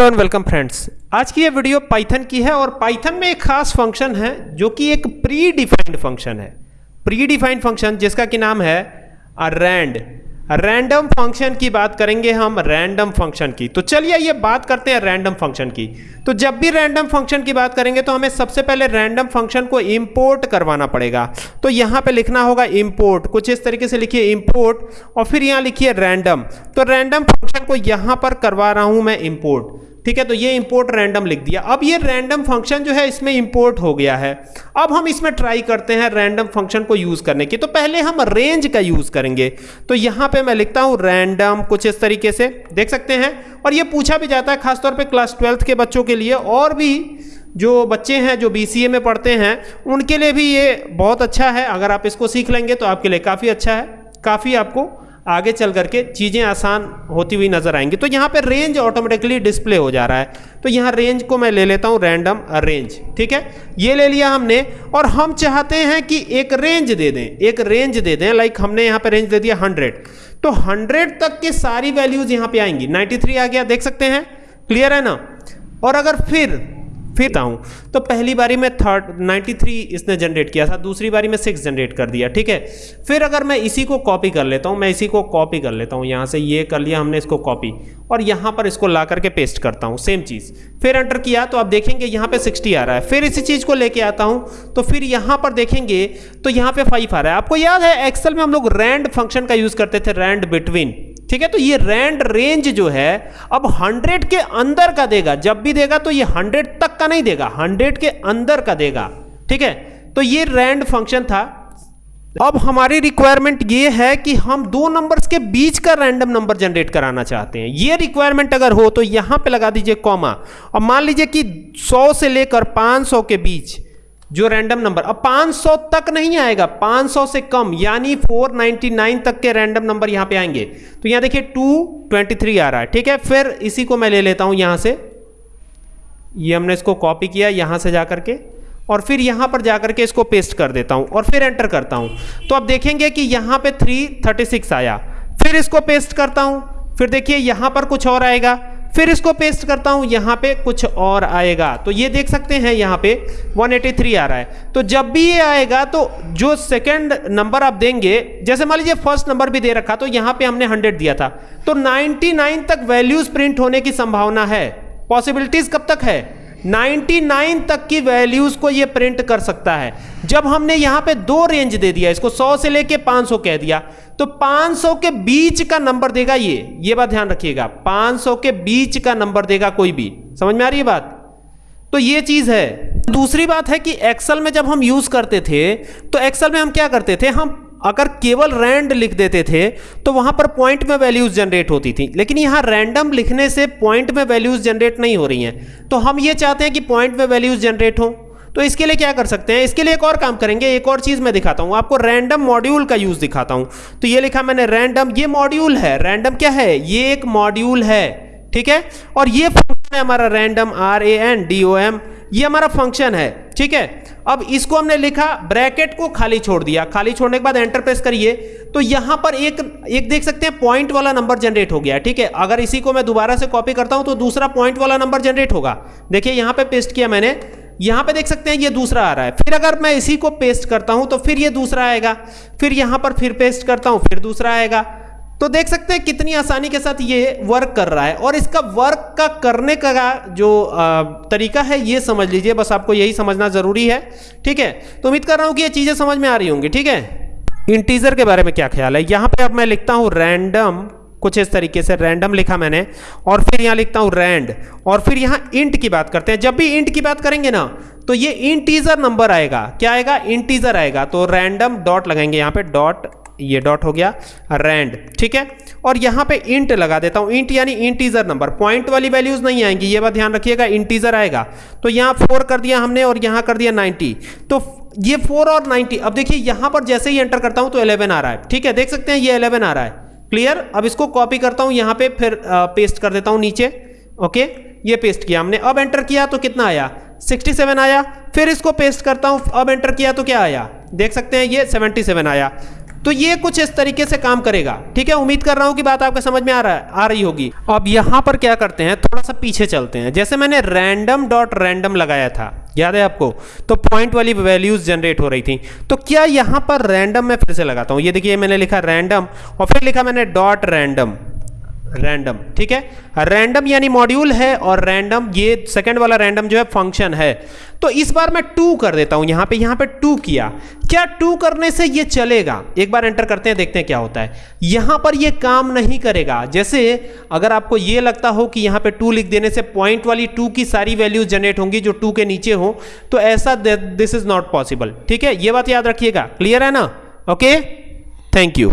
Hello and welcome friends आज की ये वीडियो पाइथन की है और पाइथन में एक खास फ़ंक्शन है जो कि एक प्री डिफाइंड फ़ंक्शन है। प्री डिफाइंड फ़ंक्शन जिसका कि नाम है रैंड रैंडम फ़ंक्शन की बात करेंगे हम रैंडम फ़ंक्शन की। तो चलिए ये बात करते हैं रैंडम फ़ंक्शन की। तो जब भी रैंडम फ़ंक्शन की बात करेंगे तो हमें सबसे पहले रैंडम फ़ंक्शन को इंपोर्ट करवाना पड़ेगा। तो यहाँ पे लिखना होगा इंपोर्ट कुछ इस तरीके से लिखिए इंपोर्ट और फिर यहाँ लिखिए रैंडम तो रैंडम फ़ंक्शन को यहाँ पर करवा रहा हूँ मैं इंपोर्ट ठीक है तो ये इंपोर्ट रैंडम लिख दिया। अब ये रैंडम फ़ंक्शन जो है, इसमें इंपोर्ट हो गया है। अब हम इसमें ट्राई करते हैं रैंडम फ़ंक्शन को यूज़ करने की। तो पहले हम रेंज का यूज़ करेंगे। तो यहाँ पे मैं लिखता हूँ रैंडम कुछ इस तरीके से, देख सकते हैं? और ये पूछा भी जाता है, खासतौर पर क्लास ट्वेल्थ के बच्चों के लिए। और भी जो बच्चे हैं, जो BCA में पढ़ते हैं, उनके लिए भी ये बहुत अच्छा है। अगर आप इसको सीख लेंगे तो आपके लिए काफ़ी अच्छा है। काफ़ी आपको आगे चल करके चीज़ें आसान होती हुई नज़र आएँगी। तो यहाँ पे रेंज ऑटोमेटिकली डिस्प्ले हो जा रहा है। तो यहाँ रेंज को मैं ले लेता हूँ रैंडम रेंज ठीक है? ये ले लिया हमने और हम चाहते हैं कि एक रेंज दे दें, एक रेंज दे दें लाइक हमने यहाँ पे रेंज दे दिया हंड्रेड तो हंड्रेड तक की सारी वैल्यूज़ यहाँ पे आएँगी। नाइन्टी आ गया, देख सकते हैं? क्लियर है ना? और अगर फिर फिर हूँ तो पहली बारी में थर्ड 93 इसने जनरेट किया था, दूसरी बारी में सिक्स जनरेट कर दिया, ठीक है? फिर अगर मैं इसी को कॉपी कर लेता हूँ, मैं इसी को कॉपी कर लेता हूँ, यहाँ से ये कर लिया हमने इसको कॉपी और यहाँ पर इसको ला करके पेस्ट करता हूँ सेम चीज़। फिर एंटर किया तो आप देखेंगे यहाँ पे 60 आ रहा है। फिर इसी चीज़ को लेके आता हूँ तो फिर यहाँ पर देखेंगे तो यहाँ पे फाइव आ रहा है। आपको याद है एक्सेल में हम लोग रैंड फ़ंक्शन का यूज़ करते थे रैंड बिटवीन ठीक है तो ये रैंड रेंज जो है, अब 100 के अंदर का देगा। जब भी देगा तो ये 100 तक का नहीं देगा 100 के अंदर का देगा। ठीक है तो ये रैंड फ़ंक्शन था। अब हमारी रिक्वायरमेंट ये है कि हम दो नंबर्स के बीच का रैंडम नंबर जनरेट कराना चाहते हैं। ये रिक्वायरमेंट अगर हो तो यहाँ पे लगा दीजिए कॉमा और मान लीजिए कि 100 से लेकर 500 के बीच जो रैंडम नंबर अब 500 तक नहीं आएगा 500 से कम, यानी 499 तक के रैंडम नंबर यहाँ पे आएँगे। तो यहाँ देखिए 223 आ रहा है, ठीक है? फिर इसी को मैं ले लेता हूँ यहाँ से। ये हमने इसको कॉपी किया यहाँ से जाकर के और फिर यहाँ पर जाकर के इसको पेस्ट कर देता हूँ, और फिर एंटर करता हूँ। तो अब देखेंगे कि यहाँ पे 336 आया। फिर इसको पेस्ट करता हूँ, फिर देखिए यहाँ पर कुछ और आएगा। फिर इसको पेस्ट करता हूँ, यहाँ पे कुछ और आएगा। तो ये देख सकते हैं, यहाँ पे 183 आ रहा है। तो जब भी ये आएगा तो जो सेकंड नंबर आप देंगे, जैसे मान लीजिए फ़र्स्ट नंबर भी दे रखा तो यहाँ पे हमने 100 दिया था। तो 99 तक वैल्यूज़ प्रिंट होने की संभावना है। पॉसिबिलिटीज कब तक है? 99 तक की वैल्यूज़ को ये प्रिंट कर सकता है। जब हमने यहाँ पे दो रेंज दे दिया, इसको 100 से लेके 500 कह दिया तो 500 के बीच का नंबर देगा ये। ये बात ध्यान रखिएगा 500 के बीच का नंबर देगा कोई भी। समझ में आ रही है बात? तो ये चीज़ है। दूसरी बात है कि एक्सेल में जब हम यूज़ करते थे तो एक्सेल में हम क्या करते थे? हम अगर केवल रैंड लिख देते थे तो वहाँ पर पॉइंट में वैल्यूज़ जनरेट होती थी। लेकिन यहाँ रैंडम लिखने से पॉइंट में वैल्यूज़ जनरेट नहीं हो रही हैं। तो हम ये चाहते हैं कि पॉइंट में वैल्यूज़ जनरेट हो। तो इसके लिए क्या कर सकते हैं? इसके लिए एक और काम करेंगे। एक और चीज़ मैं दिखाता हूँ। आपको रैंडम मॉड्यूल का यूज़ दिखाता हूँ। तो ये लिखा मैंने रैंडम ये मॉड्यूल है। रैंडम क्या है? ये एक मॉड्यूल है। ठीक है? और ये फ़ंक्शन है हमारा random R A N D O M ये हमारा फ़ंक्शन है, ठीक है? अब इसको हमने लिखा ब्रैकेट को खाली छोड़ दिया। खाली छोड़ने के बाद एंटर प्रेस करिए। तो यहाँ पर एक एक देख सकते हैं पॉइंट वाला नंबर जनरेट हो गया, ठीक है? अगर इसी को मैं दोबारा से कॉपी करता हूँ तो दूसरा पॉइंट वाला नंबर जनरेट होगा। देखिए, यहाँ पे पेस्ट किया मैंने। यहाँ पे देख सकते हैं, ये दूसरा आ रहा है। फिर अगर मैं इसी को पेस्ट करता हूँ तो फिर ये दूसरा आएगा। फिर यहाँ पर फिर पेस्ट करता हूँ, फिर दूसरा आएगा। तो देख सकते हैं कितनी आसानी के साथ ये वर्क कर रहा है। और इसका वर्क का करने का जो तरीका है, ये समझ लीजिए, बस आपको यही समझना ज़रूरी है। ठीक है? तो उम्मीद कर रहा हूँ कि ये चीज़ें समझ में आ रही होंगी। ठीक है? इंटीजर के बारे में क्या ख्याल है? यहाँ पे अब मैं लिखता हूँ रैंडम कुछ इस तरीके से रैंडम लिखा मैंने, और फिर यहाँ लिखता हूँ रैंड और फिर यहाँ इंट की बात करते हैं। जब भी इंट की बात करेंगे ना तो ये इंटीजर नंबर आएगा। क्या आएगा? इंटीजर आएगा। तो रैंडम डॉट लगाएँगे यहाँ पे डॉट ये डॉट हो गया रैंड ठीक है? और यहाँ पे इंट लगा देता हूँ। इंट यानी इंटीजर नंबर पॉइंट वाली वैल्यूज़ नहीं आएँगी, ये बात ध्यान रखिएगा इंटीजर आएगा। तो यहाँ फोर कर दिया हमने और यहाँ कर दिया नाइनटी तो ये फोर और नाइनटी अब देखिए यहाँ पर जैसे ही एंटर करता हूँ तो इलेवन आ रहा है, ठीक है? देख सकते हैं ये इलेवन आ रहा है। क्लियर अब इसको कॉपी करता हूँ, यहाँ पे फिर पेस्ट कर देता हूँ नीचे ओके ये पेस्ट किया हमने। अब एंटर किया तो कितना आया? 67 आया। फिर इसको पेस्ट करता हूँ, अब एंटर किया तो क्या आया? देख सकते हैं ये 77 आया। तो ये कुछ इस तरीके से काम करेगा। ठीक है? उम्मीद कर रहा हूँ कि बात आपको समझ में आ रहा है, आ रही होगी। अब यहाँ पर क्या करते हैं? थोड़ा सा पीछे चलते हैं। जैसे मैंने रैंडम डॉट रैंडम लगाया था, याद है आपको? तो पॉइंट वाली वैल्यूज़ जनरेट हो रही थी। तो क्या यहाँ पर रैंडम मैं फिर से लगाता हूँ? ये देखिए, मैंने लिखा रैंडम और फिर लिखा मैंने डॉट रैंडम रैंडम ठीक है? रैंडम यानी मॉड्यूल है और रैंडम ये सेकंड वाला रैंडम जो है फ़ंक्शन है। तो इस बार मैं टू कर देता हूँ, यहाँ पे यहाँ पे टू किया। क्या टू करने से ये चलेगा? एक बार एंटर करते हैं, देखते हैं क्या होता है। यहाँ पर ये काम नहीं करेगा। जैसे अगर आपको ये लगता हो कि यहाँ पे टू लिख देने से पॉइंट वाली टू की सारी वैल्यूज़ जनरेट होंगी, जो टू के नीचे हो तो ऐसा दिस इज़ नॉट पॉसिबल ठीक है? ये बात याद रखिएगा। क्लियर है ना? Okay thank you